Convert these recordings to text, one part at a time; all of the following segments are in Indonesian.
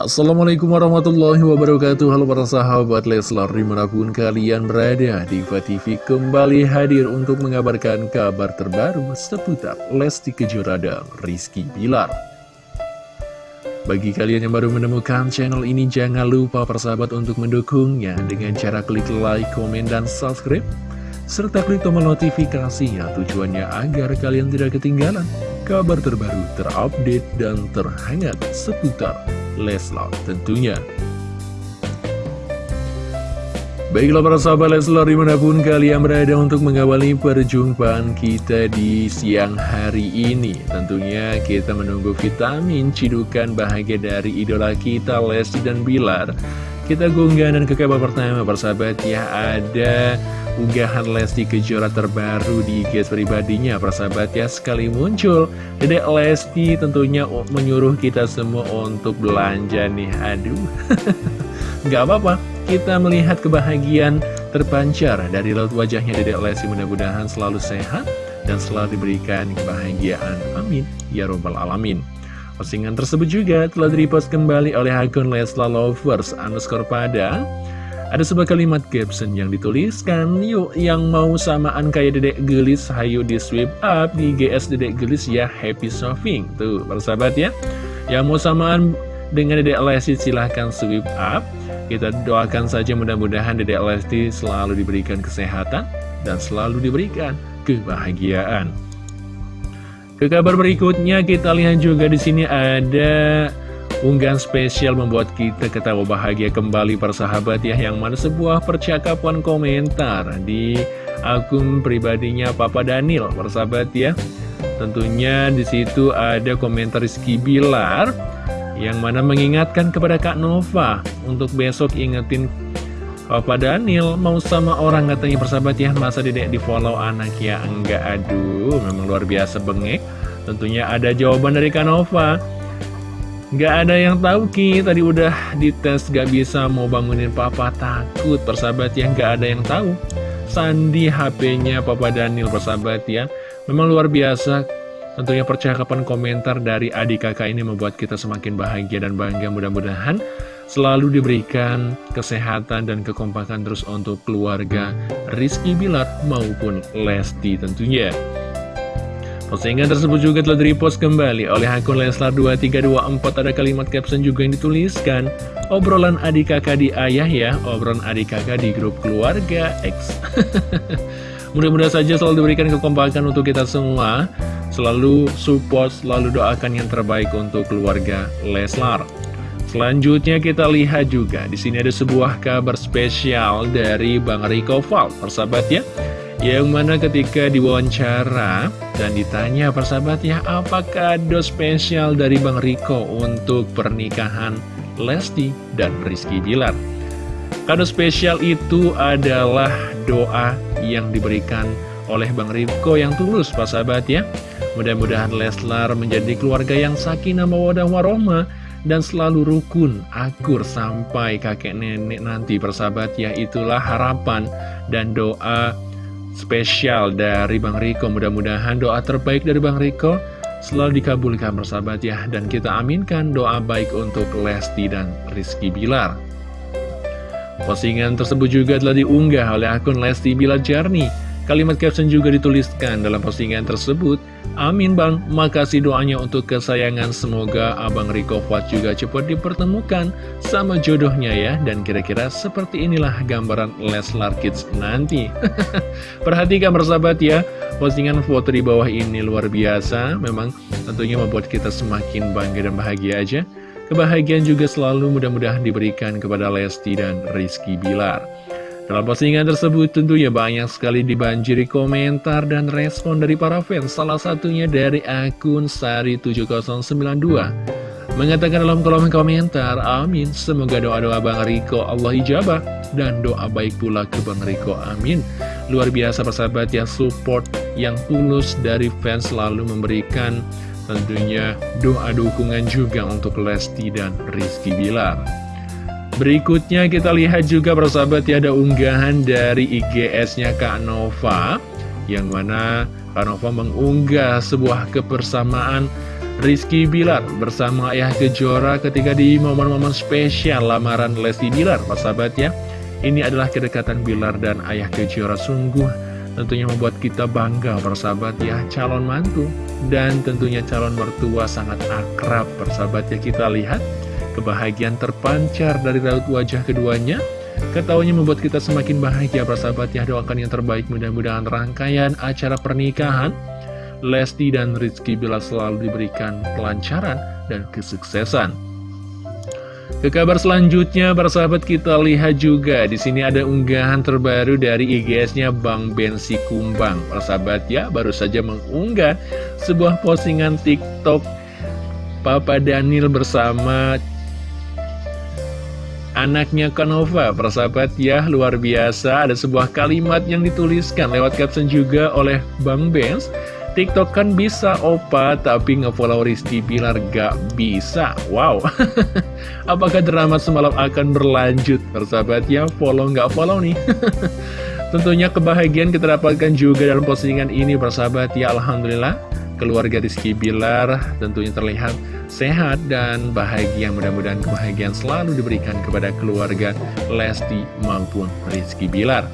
Assalamualaikum warahmatullahi wabarakatuh. Halo para sahabat Leslar di mana pun kalian berada Diva TV kembali hadir untuk mengabarkan kabar terbaru seputar Lesti Kejora dan Rizky Bilar. Bagi kalian yang baru menemukan channel ini jangan lupa persahabat untuk mendukungnya Dengan cara klik like, komen, dan subscribe serta klik tombol notifikasinya tujuannya agar kalian tidak ketinggalan kabar terbaru, terupdate, dan terhangat seputar Leslar tentunya. Baiklah para sahabat Leslar di mana pun kalian berada untuk mengawali perjumpaan kita di siang hari ini Tentunya kita menunggu vitamin cidukan bahagia dari idola kita Lesti dan Bilar Kita gunggah dan ke kabar pertama persahabat. Ya ada unggahan Lesti Kejora terbaru di IG pribadinya persahabat. Ya sekali muncul. Dedek Lesti tentunya menyuruh kita semua untuk belanja nih. Aduh. Nggak apa-apa. Kita melihat kebahagiaan terpancar dari laut wajahnya Dedek Lesti. Mudah-mudahan selalu sehat dan selalu diberikan kebahagiaan. Amin. Ya robbal alamin Postingan tersebut juga telah direpost kembali oleh akun Lesla Lovers underscore Padang ada sebuah kalimat caption yang dituliskan, yuk yang mau samaan kayak dedek gelis, hayu di sweep up di GS dedek gelis ya happy shopping. Tuh, persahabat ya. Yang mau samaan dengan dedek Lesti silahkan sweep up. Kita doakan saja mudah-mudahan dedek Lesti selalu diberikan kesehatan dan selalu diberikan kebahagiaan. Ke kabar berikutnya kita lihat juga di sini ada Unggahan spesial membuat kita ketawa bahagia kembali persahabat ya Yang mana sebuah percakapan komentar di akun pribadinya Papa Daniel persahabat ya. Tentunya di situ ada komentar Rizky Bilar Yang mana mengingatkan kepada Kak Nova Untuk besok ingetin Papa Daniel? Mau sama orang katanya persahabat ya? Masa dedek di follow anak ya? Enggak aduh memang luar biasa bengek. Tentunya ada jawaban dari Kak Nova Gak ada yang tahu Ki, tadi udah dites gak bisa mau bangunin papa. Takut persahabat ya, gak ada yang tahu. Sandi HP-nya Papa Daniel persahabat ya. Memang luar biasa. Tentunya percakapan komentar dari adik kakak ini membuat kita semakin bahagia dan bangga. Mudah-mudahan selalu diberikan kesehatan dan kekompakan terus untuk keluarga Rizky Bilar maupun Lesti tentunya. Postingan tersebut juga telah direpost kembali oleh akun Leslar2324 Ada kalimat caption juga yang dituliskan Obrolan adik kakak di ayah ya Obrolan adik kakak di grup keluarga X. Mudah-mudahan saja selalu diberikan kekompakan untuk kita semua. Selalu support, selalu doakan yang terbaik untuk keluarga Leslar Selanjutnya kita lihat juga di sini ada sebuah kabar spesial dari Bang Riko Val, persahabat ya yang mana ketika diwawancara dan ditanya persahabat ya apa kado spesial dari Bang Riko untuk pernikahan Lesti dan Rizky Bilar? Kado spesial itu adalah doa yang diberikan oleh Bang Riko yang tulus persahabat ya Mudah-mudahan Leslar menjadi keluarga yang sakinah mawadah warohmah dan selalu rukun, akur sampai kakek nenek nanti persahabat ya itulah harapan dan doa spesial dari Bang Riko. Mudah-mudahan doa terbaik dari Bang Riko selalu dikabulkan bersahabat ya. Dan kita aminkan doa baik untuk Lesti dan Rizky Bilar. Postingan tersebut juga telah diunggah oleh akun Lesti Bilar Jarni Kalimat caption juga dituliskan dalam postingan tersebut. Amin Bang, makasih doanya untuk kesayangan. Semoga Abang Riko Fuad juga cepat dipertemukan. Sama jodohnya ya. Dan kira-kira seperti inilah gambaran Leslar Kids nanti. Perhatikan bersahabat ya. Postingan foto di bawah ini luar biasa. Memang tentunya membuat kita semakin bangga dan bahagia aja. Kebahagiaan juga selalu mudah-mudahan diberikan kepada Lesti dan Rizky Bilar dalam postingan tersebut tentunya banyak sekali dibanjiri komentar dan respon dari para fans Salah satunya dari akun Sari7092 Mengatakan dalam kolom komentar, amin Semoga doa-doa Bang Riko Allah ijabah Dan doa baik pula ke Bang Riko, amin. Luar biasa persahabat ya support yang tulus dari fans selalu memberikan tentunya doa dukungan juga untuk Lesti dan Rizky Bilar Berikutnya kita lihat juga persahabat ya ada unggahan dari IGS-nya Kak Nova Yang mana Kak Nova mengunggah sebuah kebersamaan Rizky Bilar bersama Ayah Kejora ketika di momen-momen spesial lamaran Lesti Bilar, sahabat ya. Ini adalah kedekatan Bilar dan Ayah Kejora sungguh tentunya membuat kita bangga persahabat ya calon mantu dan tentunya calon mertua sangat akrab persahabat ya kita lihat kebahagiaan terpancar dari raut wajah keduanya Ketawanya membuat kita semakin bahagia persahabat ya doakan yang terbaik mudah-mudahan rangkaian acara pernikahan Lesti dan Rizky bila selalu diberikan kelancaran dan kesuksesan. Ke kabar selanjutnya, para sahabat kita lihat juga di sini ada unggahan terbaru dari IGS-nya Bang Bensi Kumbang. Para sahabat ya, baru saja mengunggah sebuah postingan TikTok Papa Daniel bersama anaknya Kanova. Para sahabat ya, luar biasa. Ada sebuah kalimat yang dituliskan lewat caption juga oleh Bang Benz TikTok kan bisa opa, tapi ngefollow Rizky Pilar gak bisa. Wow. Apakah drama semalam akan berlanjut? Persahabat ya, follow nggak follow nih. Tentunya kebahagiaan kita dapatkan juga dalam postingan ini, persahabat ya. Alhamdulillah, keluarga Rizky Bilar tentunya terlihat sehat dan bahagia. Mudah-mudahan kebahagiaan selalu diberikan kepada keluarga Lesti maupun Rizky Bilar.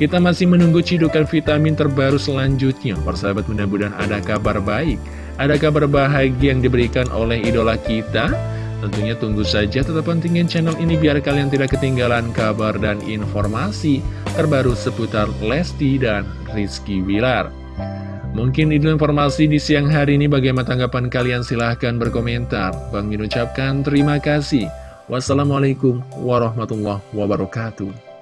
Kita masih menunggu cidukan vitamin terbaru selanjutnya. Persahabat mudah-mudahan ada kabar baik. Ada kabar bahagia yang diberikan oleh idola kita. Tentunya tunggu saja tetap pentingin channel ini biar kalian tidak ketinggalan kabar dan informasi terbaru seputar Lesti dan Rizky Wilar. Mungkin itu informasi di siang hari ini bagaimana tanggapan kalian silahkan berkomentar. Bang Min ucapkan terima kasih. Wassalamualaikum warahmatullahi wabarakatuh.